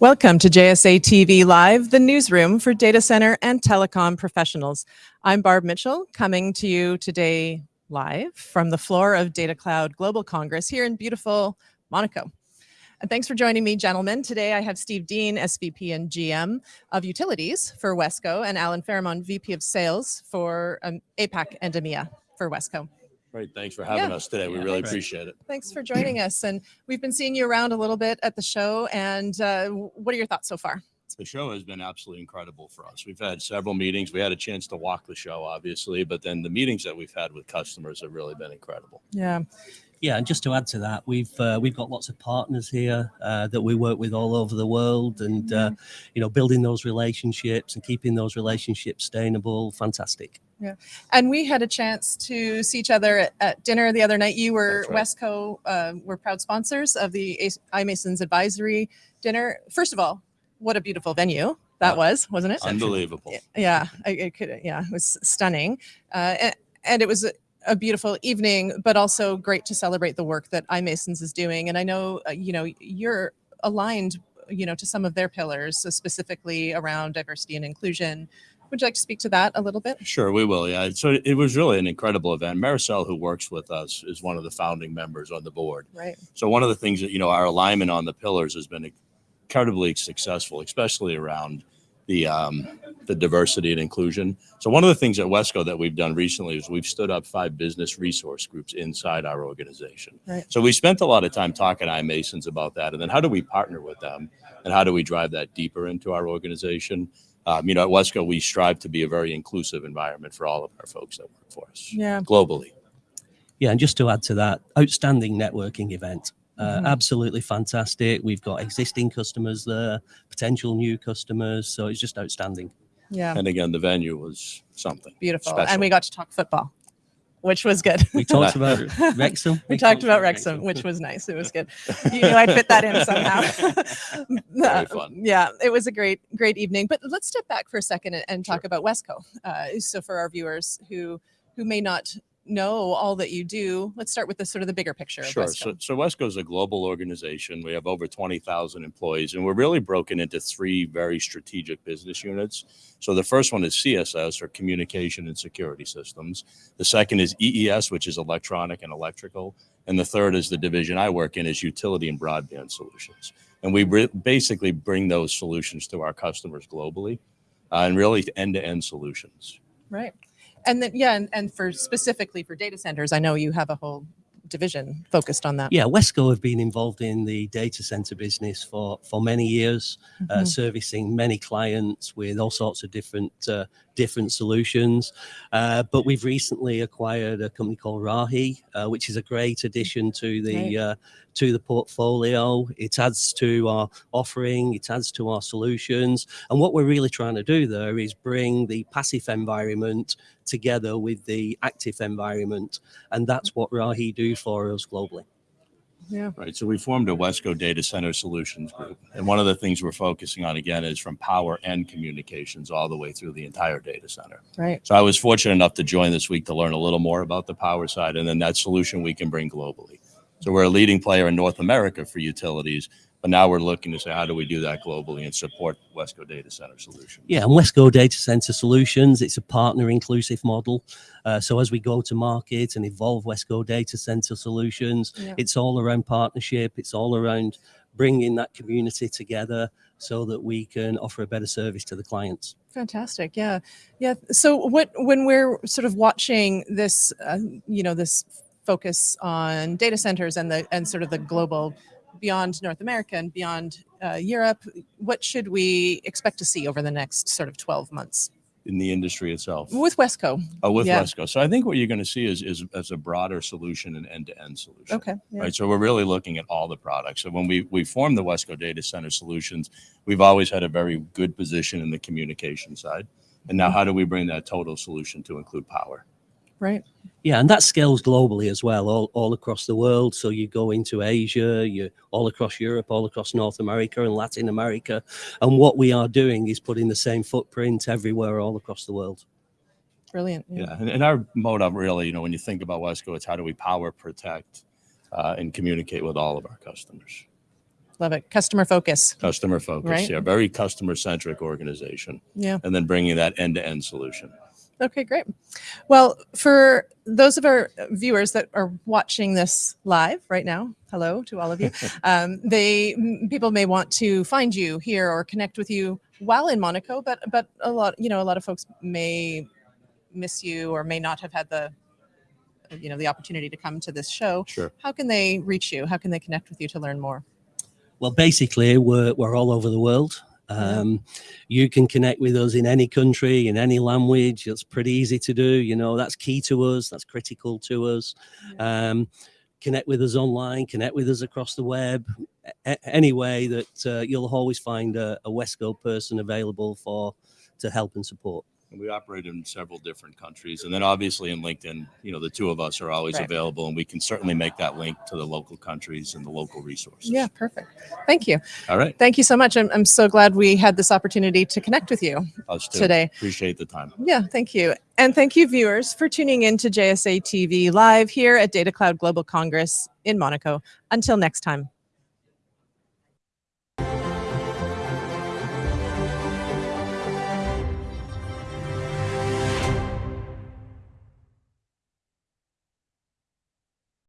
Welcome to JSA TV Live, the newsroom for data center and telecom professionals. I'm Barb Mitchell, coming to you today live from the floor of Data Cloud Global Congress here in beautiful Monaco. And thanks for joining me, gentlemen. Today I have Steve Dean, SVP and GM of Utilities for Wesco, and Alan Fairmont, VP of Sales for um, APAC and EMEA for Wesco. Great, thanks for having Yeah. us today. We Yeah, really thanks. appreciate it. Thanks for joining us. And we've been seeing you around a little bit at the show. And uh, what are your thoughts so far? The show has been absolutely incredible for us. We've had several meetings. We had a chance to walk the show, obviously, but then the meetings that we've had with customers have really been incredible. Yeah. Yeah, and just to add to that, we've uh, we've got lots of partners here uh, that we work with all over the world, and uh, you know, building those relationships and keeping those relationships sustainable. Fantastic. And we had a chance to see each other at, at dinner the other night. You were That's Wesco, uh, we're proud sponsors of the iMasons advisory dinner. First of all, what a beautiful venue that was, wasn't it? Unbelievable. Yeah, I, I could. Yeah, it was stunning, uh, and, and it was a, a beautiful evening, but also great to celebrate the work that iMasons is doing. And I know, uh, you know, you're aligned, you know, to some of their pillars, so specifically around diversity and inclusion. Would you like to speak to that a little bit? Sure, we will. Yeah. So it was really an incredible event. Maricel, who works with us, is one of the founding members on the board. Right. So one of the things that, you know, our alignment on the pillars has been incredibly successful, especially around the um, the diversity and inclusion. So one of the things at Wesco that we've done recently is we've stood up five business resource groups inside our organization. Right. So we spent a lot of time talking to iMasons about that, and then how do we partner with them, and how do we drive that deeper into our organization? Um, you know, at Wesco, we strive to be a very inclusive environment for all of our folks that work for us Yeah. globally. Yeah, and just to add to that, outstanding networking event. Uh, Mhm. Absolutely fantastic. We've got existing customers there, potential new customers, so it's just outstanding. Yeah. And again, the venue was something. Beautiful. Special. And we got to talk football, which was good. We talked about Wrexham. We talked about Wrexham, which was nice. It was good. You knew I'd fit that in somehow. Very Uh, fun. Yeah, it was a great, great evening. But let's step back for a second and, and talk about Wesco. Uh, so for our viewers who who may not know all that you do, let's start with the sort of the bigger picture. Sure. Of So, Wesco. so Wesco is a global organization. We have over 20,000 employees, and we're really broken into three very strategic business units. So the first one is CSS, or Communication and Security Systems. The second is EES, which is Electronic and Electrical. And the third is the division I work in is Utility and Broadband Solutions. And we basically bring those solutions to our customers globally, uh, and really end-to-end solutions. right. And then yeah, and, and for specifically for data centers, I know you have a whole division focused on that. Yeah, Wesco have been involved in the data center business for for many years, uh, Mhm. servicing many clients with all sorts of different uh, different solutions. Uh, but we've recently acquired a company called Rahi, uh, which is a great addition to the uh, to the portfolio. It adds to our offering, it adds to our solutions, and what we're really trying to do there is bring the passive environment together with the active environment, and that's what Rahi do for us globally. Yeah. Right. So we formed a Wesco Data Center Solutions Group. And one of the things we're focusing on again is from power and communications all the way through the entire data center. Right. So I was fortunate enough to join this week to learn a little more about the power side and then that solution we can bring globally. So we're a leading player in North America for utilities, but now we're looking to say, how do we do that globally and support Wesco Data Center Solutions? Yeah, and Wesco Data Center Solutions, it's a partner inclusive model. Uh, so as we go to market and evolve Wesco Data Center Solutions, Yeah. it's all around partnership. It's all around bringing that community together so that we can offer a better service to the clients. Fantastic. Yeah. Yeah. So what when we're sort of watching this, uh, you know, this focus on data centers and the and sort of the global beyond North America and beyond uh, Europe, what should we expect to see over the next sort of 12 months In the industry itself. with Wesco? Oh, with Yeah. Wesco. So I think what you're going to see is, is, is a broader solution and end-to-end solution. Okay. Yeah. right? So we're really looking at all the products. So when we we formed the Wesco Data Center Solutions, we've always had a very good position in the communication side. And now, how do we bring that total solution to include power? Right. Yeah, and that scales globally as well, all, all across the world. So you go into Asia, you all across Europe, all across North America and Latin America. And what we are doing is putting the same footprint everywhere, all across the world. Brilliant. Yeah, and, and our motto really, you know, when you think about Wesco, it's how do we power, protect, uh, and communicate with all of our customers. Love it. Customer focus. Customer focus, Right. yeah, very customer centric organization, Yeah. and then bringing that end to end solution. Okay, great. Well, for those of our viewers that are watching this live right now, hello to all of you. um, they people may want to find you here or connect with you while in Monaco, but but a lot you know a lot of folks may miss you or may not have had the you know the opportunity to come to this show. Sure. How can they reach you? How can they connect with you to learn more? Well, basically, we're, we're all over the world. Yeah. Um, You can connect with us in any country, in any language. It's pretty easy to do. You know, that's key to us. That's critical to us. Um, connect with us online, connect with us across the web. A- any way that uh, you'll always find a, a Wesco person available for to help and support. And we operate in several different countries. And then obviously in LinkedIn, you know, the two of us are always Right. available and we can certainly make that link to the local countries and the local resources. Yeah, perfect. Thank you. All right. Thank you so much. I'm, I'm so glad we had this opportunity to connect with you Us too. today. Appreciate the time. Yeah, thank you. And thank you, viewers, for tuning in to JSA TV live here at Data Cloud Global Congress in Monaco. Until next time.